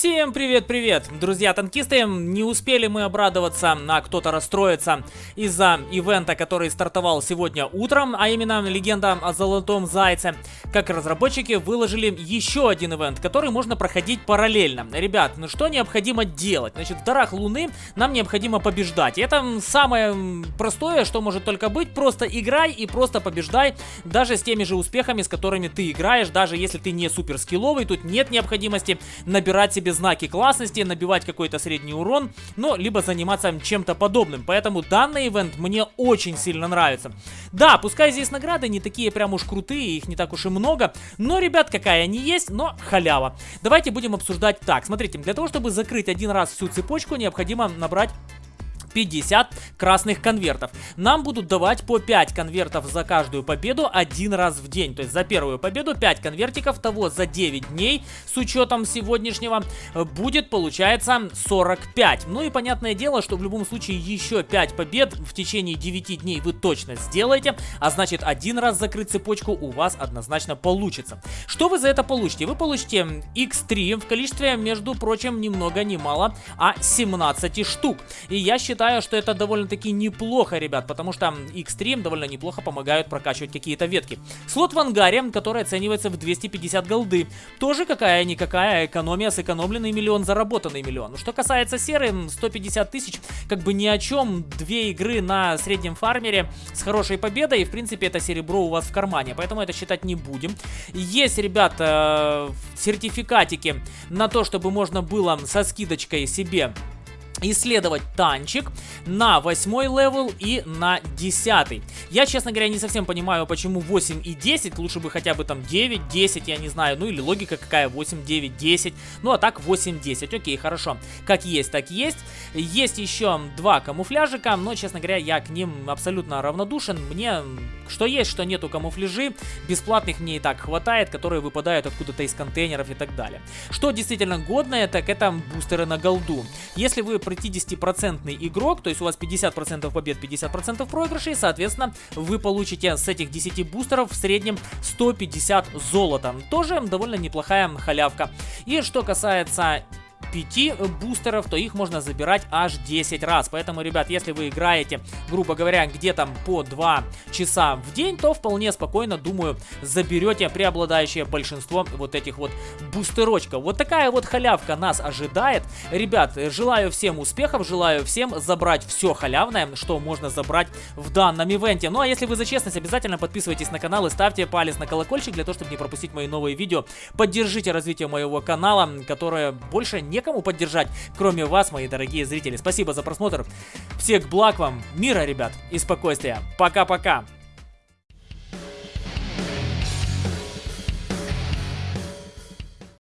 Всем привет-привет, друзья-танкисты! Не успели мы обрадоваться, а кто-то расстроится из-за ивента, который стартовал сегодня утром, а именно легенда о Золотом Зайце. Как разработчики выложили еще один ивент, который можно проходить параллельно. Ребят, ну что необходимо делать? Значит, в Дарах Луны нам необходимо побеждать. Это самое простое, что может только быть. Просто играй и просто побеждай, даже с теми же успехами, с которыми ты играешь, даже если ты не супер скилловый, тут нет необходимости набирать себе знаки классности, набивать какой-то средний урон, но либо заниматься чем-то подобным. Поэтому данный ивент мне очень сильно нравится. Да, пускай здесь награды не такие прям уж крутые, их не так уж и много, но, ребят, какая они есть, но халява. Давайте будем обсуждать так. Смотрите, для того, чтобы закрыть один раз всю цепочку, необходимо набрать 50 красных конвертов. Нам будут давать по 5 конвертов за каждую победу один раз в день. То есть за первую победу 5 конвертиков, того за 9 дней с учетом сегодняшнего будет получается 45. Ну и понятное дело, что в любом случае еще 5 побед в течение 9 дней вы точно сделаете, а значит один раз закрыть цепочку у вас однозначно получится. Что вы за это получите? Вы получите X3 в количестве, между прочим, ни много ни мало, а 17 штук. И я считаю, считаю, что это довольно-таки неплохо, ребят, потому что X3 довольно неплохо помогают прокачивать какие-то ветки. Слот в ангаре, который оценивается в 250 голды. Тоже какая-никакая экономия, сэкономленный миллион, заработанный миллион. Что касается серы, 150 тысяч, как бы ни о чем. Две игры на среднем фармере с хорошей победой, и в принципе это серебро у вас в кармане, поэтому это считать не будем. Есть, ребята, сертификатики на то, чтобы можно было со скидочкой себе исследовать танчик на 8 level и на 10. Я, честно говоря, не совсем понимаю, почему 8 и 10, лучше бы хотя бы там 9, 10, я не знаю, ну или логика какая, 8, 9, 10, ну а так 8, 10, окей, хорошо, как есть, так есть. Есть еще два камуфляжика, но, честно говоря, я к ним абсолютно равнодушен, мне что есть, что нету камуфляжи, бесплатных мне и так хватает, которые выпадают откуда-то из контейнеров и так далее. Что действительно годное, так это бустеры на голду. Если вы 50% игрок, то есть у вас 50% побед, 50% проигрышей, соответственно, вы получите с этих 10 бустеров в среднем 150 золота. Тоже довольно неплохая халявка. И что касается 5 бустеров, то их можно забирать аж 10 раз. Поэтому, ребят, если вы играете, грубо говоря, где-то по 2 часа в день, то вполне спокойно, думаю, заберете преобладающее большинство вот этих вот бустерочков. Вот такая вот халявка нас ожидает. Ребят, желаю всем успехов, желаю всем забрать все халявное, что можно забрать в данном ивенте. Ну а если вы за честность, обязательно подписывайтесь на канал и ставьте палец на колокольчик для того, чтобы не пропустить мои новые видео. Поддержите развитие моего канала, которое больше не некому поддержать, кроме вас, мои дорогие зрители. Спасибо за просмотр. Всех благ вам, мира, ребят, и спокойствия. Пока-пока.